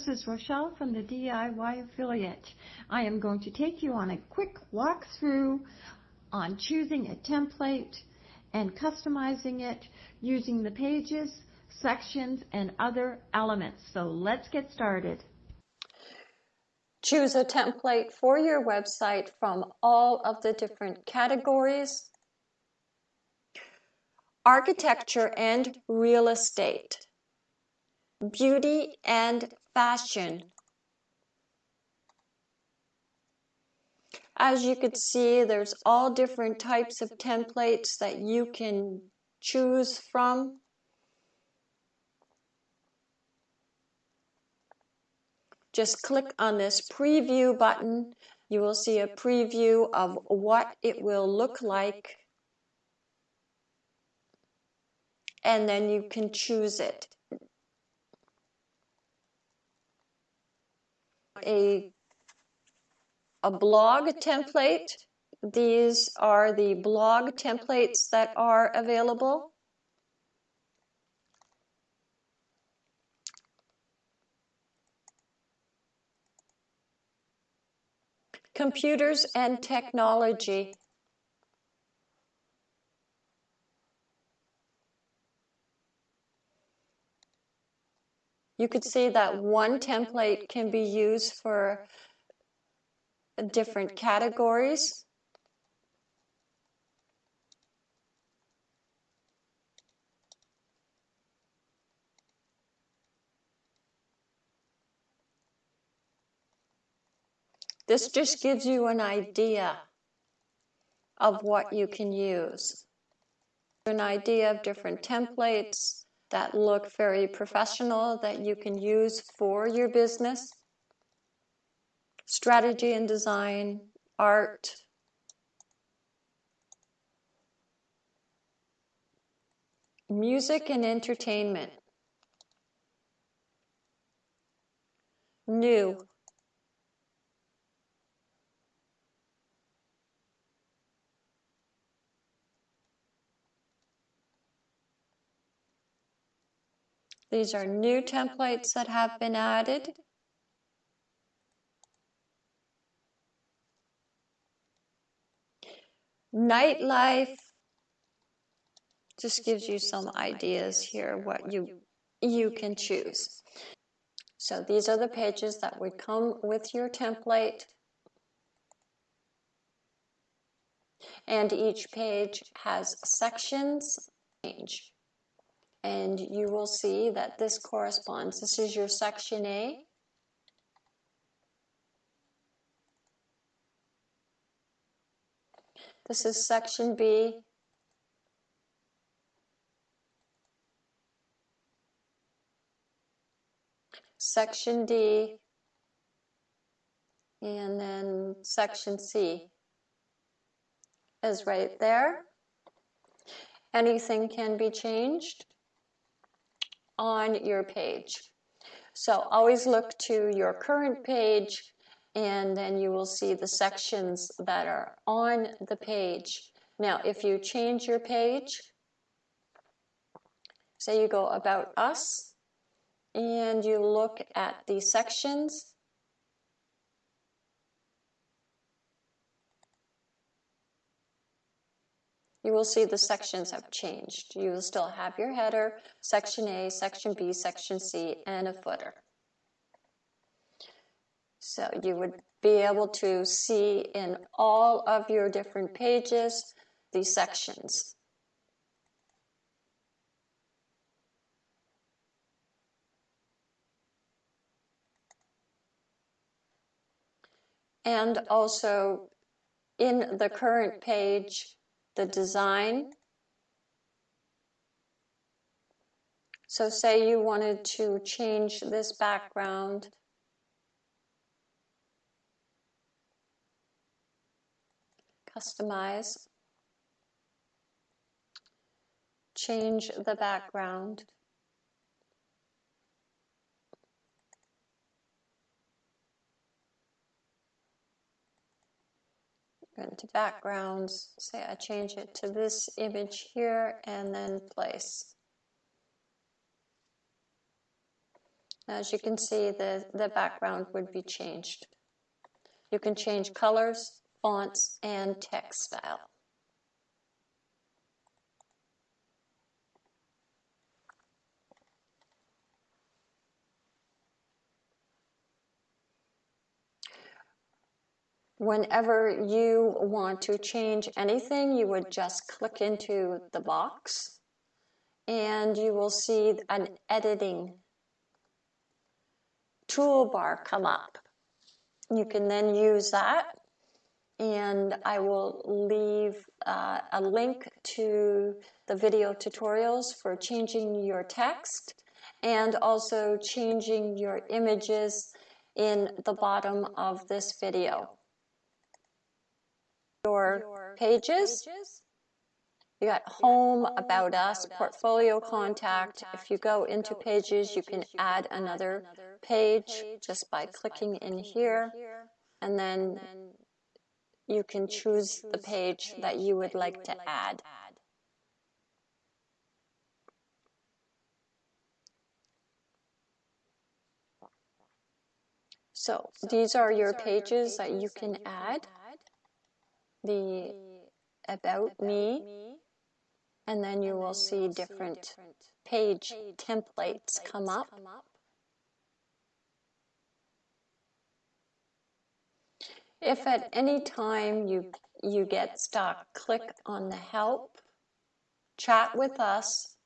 this is Rochelle from the DIY Affiliate. I am going to take you on a quick walkthrough on choosing a template and customizing it using the pages, sections, and other elements. So let's get started. Choose a template for your website from all of the different categories. Architecture and real estate, beauty and fashion. As you can see, there's all different types of templates that you can choose from. Just click on this preview button. You will see a preview of what it will look like. And then you can choose it. A, a blog template. These are the blog templates that are available. Computers and technology. You could see that one template can be used for different categories. This just gives you an idea of what you can use. An idea of different templates that look very professional that you can use for your business. Strategy and design, art, music and entertainment, new, These are new templates that have been added. Nightlife just gives you some ideas here what you you can choose. So these are the pages that would come with your template. And each page has sections. And you will see that this corresponds. This is your section A. This is section B. Section D. And then section C is right there. Anything can be changed on your page. So always look to your current page and then you will see the sections that are on the page. Now, if you change your page, say you go about us and you look at the sections, you will see the sections have changed. You will still have your header, section A, section B, section C, and a footer. So you would be able to see in all of your different pages these sections. And also in the current page, the design. So say you wanted to change this background. customize, change the background. Into backgrounds, say I change it to this image here and then place. As you can see, the, the background would be changed. You can change colors, fonts, and text style. Whenever you want to change anything, you would just click into the box and you will see an editing toolbar come up. You can then use that and I will leave uh, a link to the video tutorials for changing your text and also changing your images in the bottom of this video pages. You got home, about us, portfolio contact. If you go into pages, you can add another page just by clicking in here. And then you can choose the page that you would like to add. So these are your pages that you can add the about me and then you will see different page templates come up. If at any time you, you get stuck, click on the help, chat with us,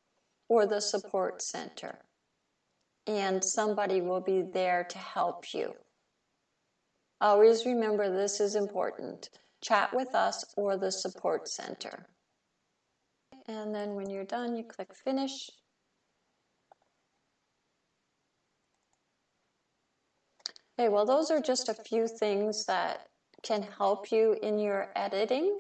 or the support center, and somebody will be there to help you. Always remember this is important chat with us or the support center. And then when you're done, you click finish. Okay, well, those are just a few things that can help you in your editing.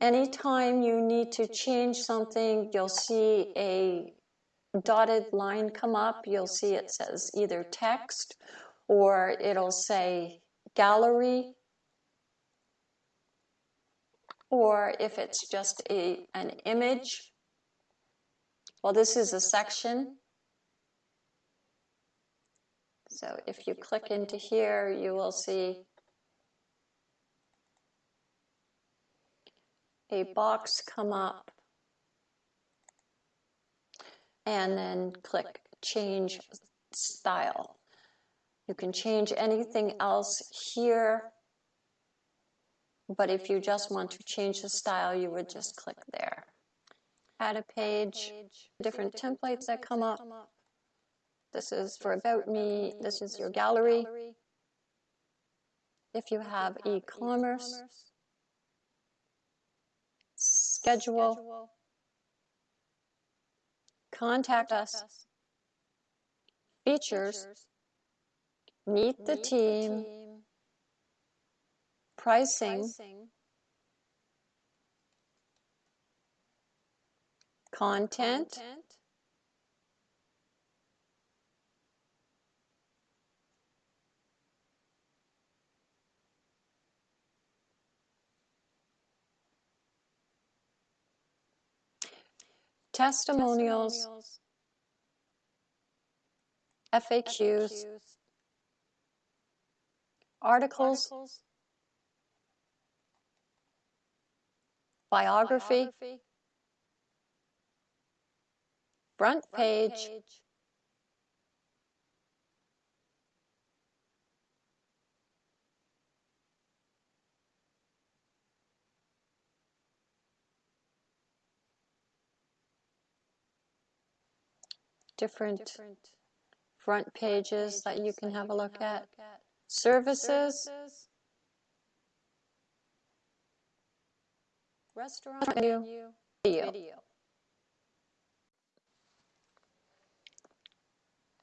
Anytime you need to change something, you'll see a dotted line come up. You'll see it says either text or it'll say gallery or if it's just a, an image. Well, this is a section. So if you click into here, you will see a box come up and then click change style. You can change anything else here but if you just want to change the style, you would just click there. Add a page, different templates that come up. This is for About Me, this is your gallery. If you have e-commerce, schedule, contact us, features, meet the team, pricing, content, testimonials, FAQs articles, articles biography, front, page, different front pages, that you can have a look at. Services, Restaurant menu, video. video.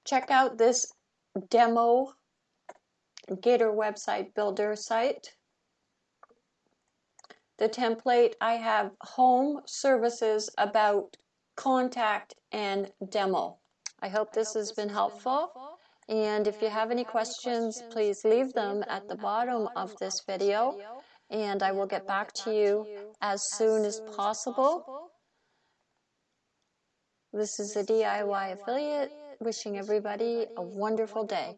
Check out this demo Gator website builder site. The template I have home services about contact and demo. I hope this has been helpful. And if you have any questions, please leave them at the bottom of this video and I will get back to you as soon as possible. This is the DIY affiliate wishing everybody a wonderful day.